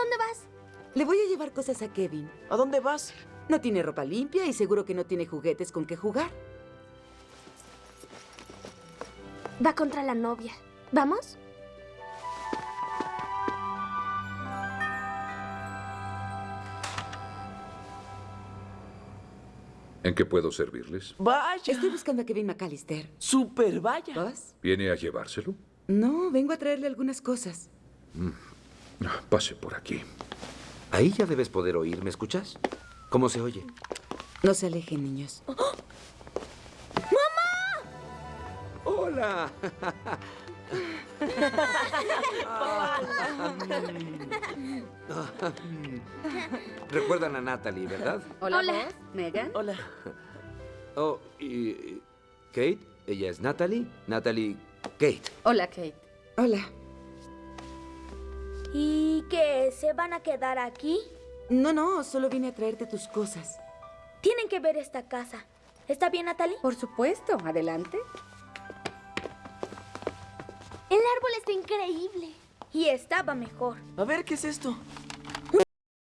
dónde vas? Le voy a llevar cosas a Kevin. ¿A dónde vas? No tiene ropa limpia y seguro que no tiene juguetes con que jugar. Va contra la novia. ¿Vamos? ¿En qué puedo servirles? Vaya. Estoy buscando a Kevin McAllister. Super vaya. ¿Vas? ¿Viene a llevárselo? No, vengo a traerle algunas cosas. Pase por aquí. Ahí ya debes poder oír, ¿me escuchas? ¿Cómo se oye? No se alejen, niños. ¡Hola! Recuerdan a Natalie, ¿verdad? Hola, Hola. Megan. Hola. Oh, y- Kate, ella es Natalie. Natalie, Kate. Hola, Kate. Hola. ¿Y qué? ¿Se van a quedar aquí? No, no, solo vine a traerte tus cosas. Tienen que ver esta casa. ¿Está bien, Natalie? Por supuesto, adelante. El árbol está increíble. Y estaba mejor. A ver, ¿qué es esto?